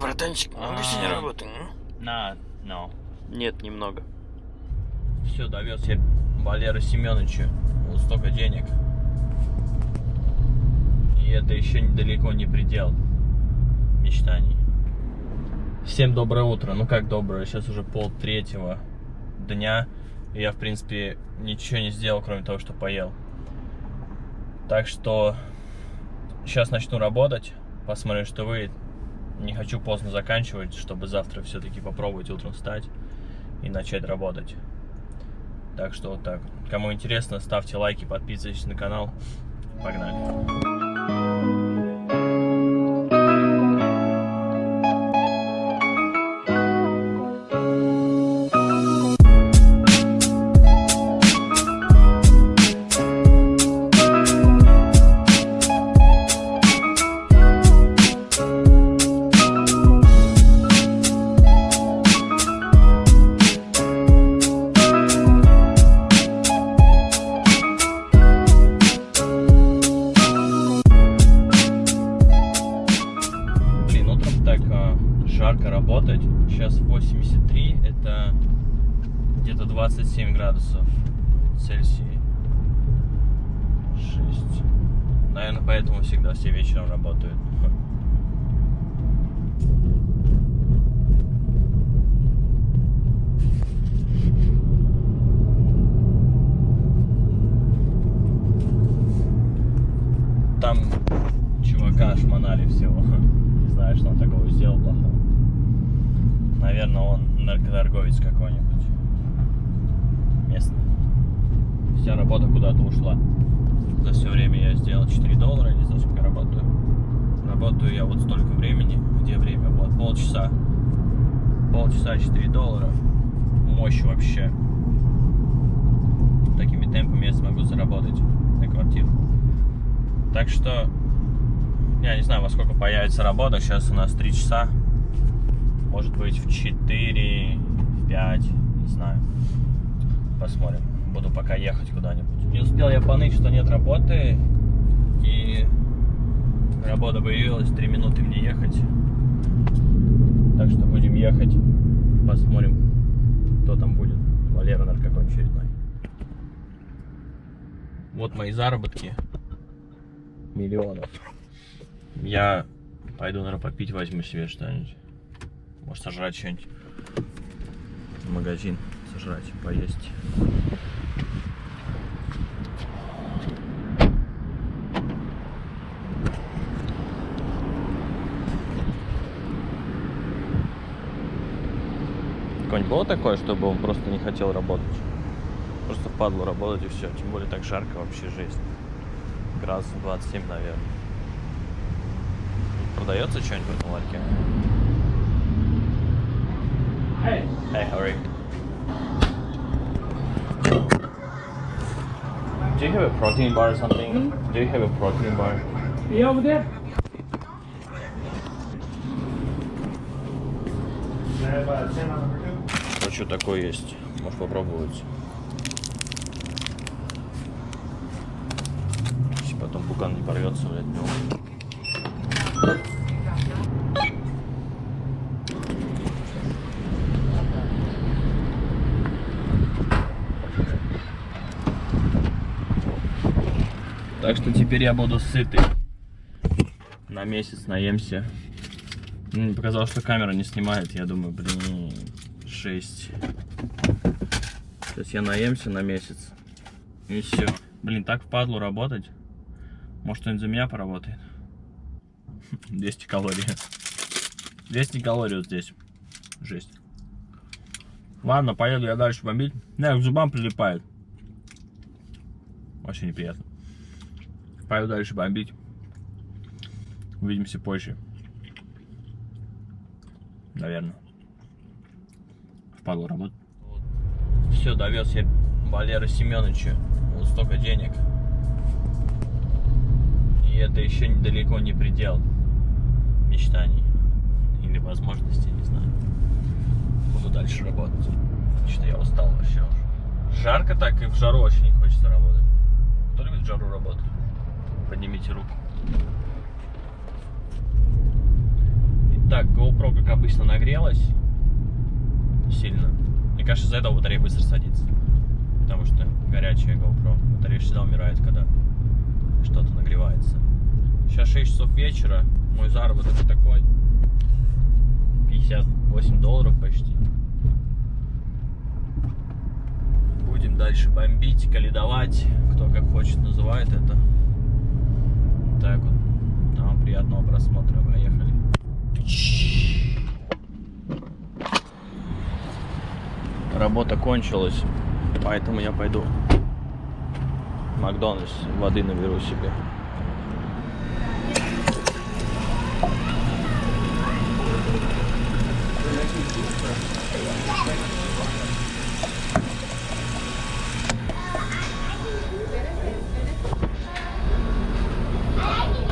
Братанчик, сегодня А. работаем. На, no. Нет, немного. Все, довез я Валера Семеновича. Вот столько денег. И это еще далеко не предел мечтаний. Всем доброе утро. Ну как доброе, сейчас уже пол третьего дня. И я, в принципе, ничего не сделал, кроме того, что поел. Так что сейчас начну работать. Посмотрим, что выйдет. Не хочу поздно заканчивать, чтобы завтра все-таки попробовать утром встать и начать работать. Так что вот так. Кому интересно, ставьте лайки, подписывайтесь на канал. Погнали. 27 градусов Цельсия. 6. Наверное, поэтому всегда все вечером работают. Там чувака шмонали всего. Не знаю, что он такого сделал плохого. Наверное, он наркоторговец какой-нибудь. Местный. Вся работа куда-то ушла. За все время я сделал 4 доллара, не знаю, сколько работаю. Работаю я вот столько времени. Где время? Вот, полчаса. Полчаса 4 доллара. Мощь вообще. Такими темпами я смогу заработать на квартиру. Так что я не знаю, во сколько появится работа. Сейчас у нас 3 часа. Может быть в 4, в 5, не знаю. Посмотрим. Буду пока ехать куда-нибудь. Не успел я поныть, что нет работы. И работа появилась, 3 минуты мне ехать. Так что будем ехать. Посмотрим, кто там будет. Валера, наверное, какой очередной. Вот мои заработки. Миллионов. Я пойду, наверное, попить возьму себе что-нибудь. Может, сожрать что-нибудь. Магазин сожрать, поесть. Какое-нибудь было такое, чтобы он просто не хотел работать? Просто впадло работать и все. Тем более так жарко вообще жесть. Градусов 27, наверное. Продается что-нибудь в этом ларьке? Hey. Hey, how are you? Do you have a protein bar or something? Do you have a protein bar? Yeah, over there. Вот что такое есть. Можешь попробовать. Если потом пукан не порвется, блядь, ну. Так что теперь я буду сытый. На месяц наемся. Мне показалось, что камера не снимает. Я думаю, блин, 6. Сейчас я наемся на месяц. И все. Блин, так впадлу работать. Может, кто-нибудь за меня поработает? 200 калорий. 200 калорий вот здесь. Жесть. Ладно, поеду я дальше бомбить. Не, к зубам прилипает. Вообще неприятно. Поеду дальше бомбить. Увидимся позже. Наверное. Впадло работать. Все, довез я Валера Семеновича. Вот столько денег. И это еще далеко не предел мечтаний. Или возможностей, не знаю. Буду дальше работать. Что я устал вообще уже. Жарко так и в жару очень не хочется работать. Кто любит в жару работать? Поднимите руку. Так, GoPro, как обычно, нагрелась сильно. Мне кажется, из-за этого батарея быстро садится. Потому что горячая GoPro. Батарея всегда умирает, когда что-то нагревается. Сейчас 6 часов вечера. Мой заработок такой. 58 долларов почти. Будем дальше бомбить, каледовать. Кто как хочет называет это. Так вот. Вам приятного просмотра. Поехали. Работа кончилась, поэтому я пойду в Макдональдс, воды наберу себе.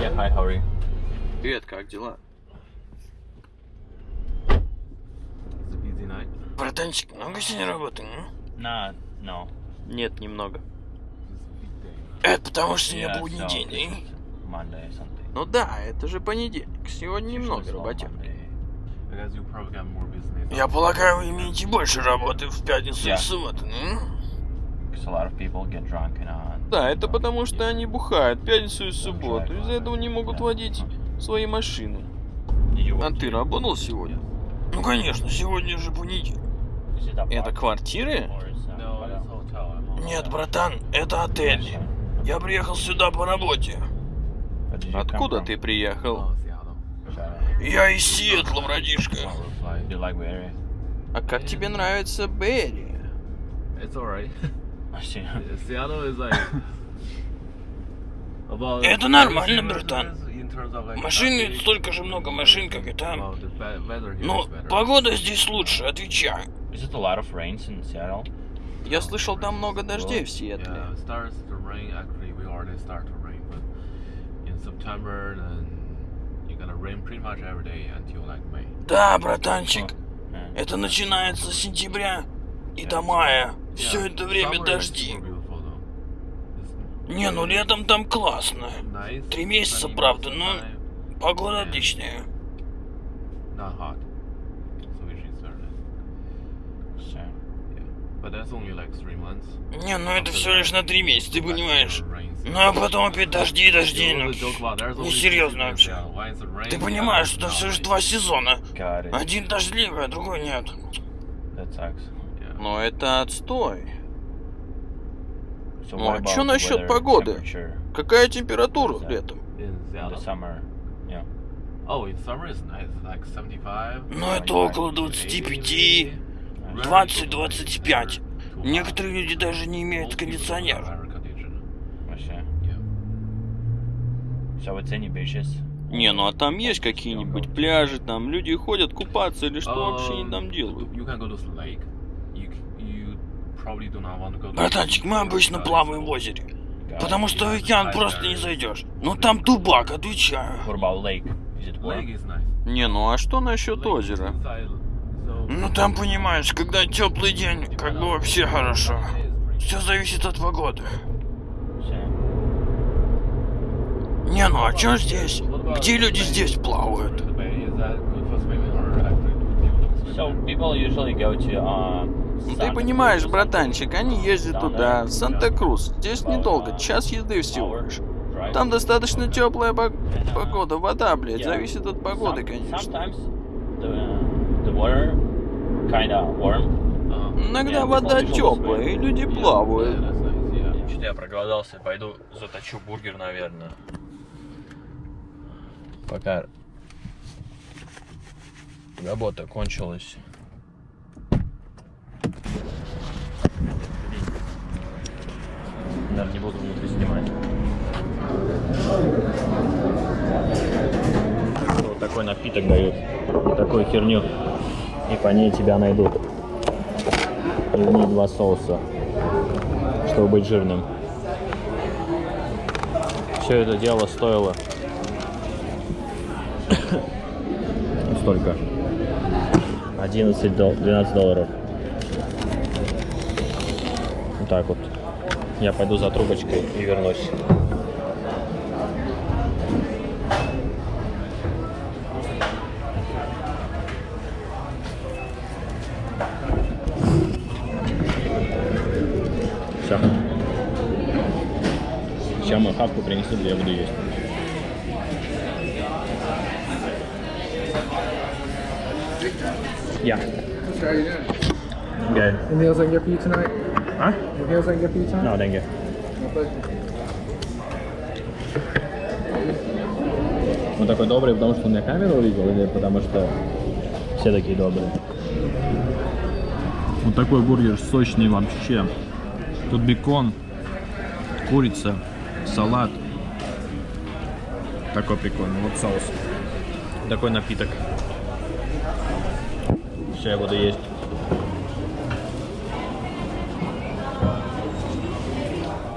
Yeah, hi, how are? Привет, как дела? Братанчик, много сегодня работы? На, no. Нет, немного. Это потому что Yeah, сегодня будний so день, Monday something. Ну да, это же понедельник. Сегодня немного business. Я полагаю, вы имеете больше работы в пятницу и Yeah. в субботу, ну? And uh, Да, это потому что они бухают пятницу и субботу. Из-за этого не могут водить свои машины. А ты работал сегодня? Ну конечно, сегодня же понедельник. Это квартиры? Нет, братан, это отель. Я приехал сюда по работе. Откуда ты приехал? Я из Сиэтла, братишка. А как тебе нравится Берри? About. Это нормально, братан. Машины столько же много машин, как и там. Но better. погода здесь лучше, отвечаю. Is it a lot of rains in Seattle? Я слышал, там много дождей в Сиэтле. it starts to rain. Actually, we already start to rain, but in September, then you're gonna rain pretty much every day until like May. Да, братанчик, это начинается с сентября и до мая. Все это время дожди. Не, ну летом там классно. Три месяца, правда, но погода отличная. not hot. So we should start it. So, Yeah, but that's only like three months. Не, ну это все лишь на три месяца, ты понимаешь. Ну а потом опять дожди, дожди. You Ну, несерьезно seasons, вообще. Ты понимаешь, что not все rain. два сезона. Один дождливый, а другой нет. Но это отстой. Ну, а the насчет погоды? Какая температура летом? Oh, in summer it's nice, like 75. Ну это около 25. 20-25. Некоторые люди даже не имеют beaches? Не, ну а там есть какие-нибудь пляжи, там люди ходят купаться или что вообще они там делают? Братанчик, мы обычно плаваем в озере. Потому что в океан просто не зайдешь. Ну там тубак, отвечаю. Не, ну а что насчет озера? Ну там понимаешь, когда теплый день, как бы вообще хорошо. Все зависит от погоды. Не, ну а чё здесь? Где люди здесь плавают? uh, Ну ты понимаешь, братанчик, они ездят туда, в Санта-Крус. Здесь недолго, час езды всего лишь. Там достаточно теплая пог- погода, вода, блядь, зависит от погоды, конечно. Иногда вода теплая, и люди плавают. Что-то я проголодался, пойду заточу бургер, наверное. Пока работа кончилась. Наверное, не буду внутри снимать. Вот такой напиток дают. И такую херню. И по ней тебя найдут. И в ней два соуса. Чтобы быть жирным. Все это дело стоило столько 11 дол- 12 долларов вот так вот я пойду за трубочкой и вернусь Все. Сейчас мою хавку принесут, я буду есть. Yeah. How you doing? Good. Any meals I can get for you tonight? Huh? Any meals I can get for you tonight? No, thank you. Он такой добрый, потому что он меня камеру увидел или потому что все такие добрые? Вот такой бургер сочный вообще. Тут бекон, курица, салат. Такой прикольный. Вот соус. Такой напиток. Сейчас я буду есть.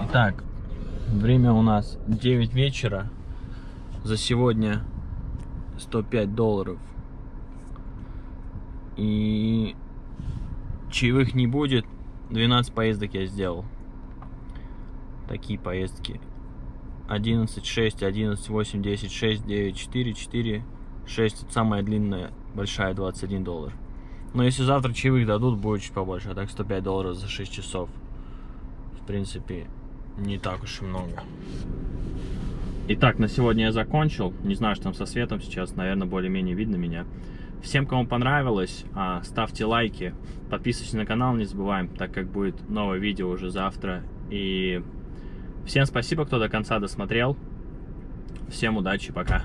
Итак, время у нас 9 вечера. За сегодня 105 долларов. И чаевых не будет. 12 поездок я сделал. Такие поездки. 11, 6, 11, 8, 10, 6, 9, 4, 4, 6. Это самая длинная, большая, 21 доллар. Но если завтра чаевых дадут, будет чуть побольше. А так 105 долларов за 6 часов. В принципе, не так уж и много. Итак, на сегодня я закончил. Не знаю, что там со светом сейчас. Наверное, более-менее видно меня. Всем, кому понравилось, а, ставьте лайки, подписывайтесь на канал, не забываем, так как будет новое видео уже завтра. И всем спасибо, кто до конца досмотрел. Всем удачи, пока.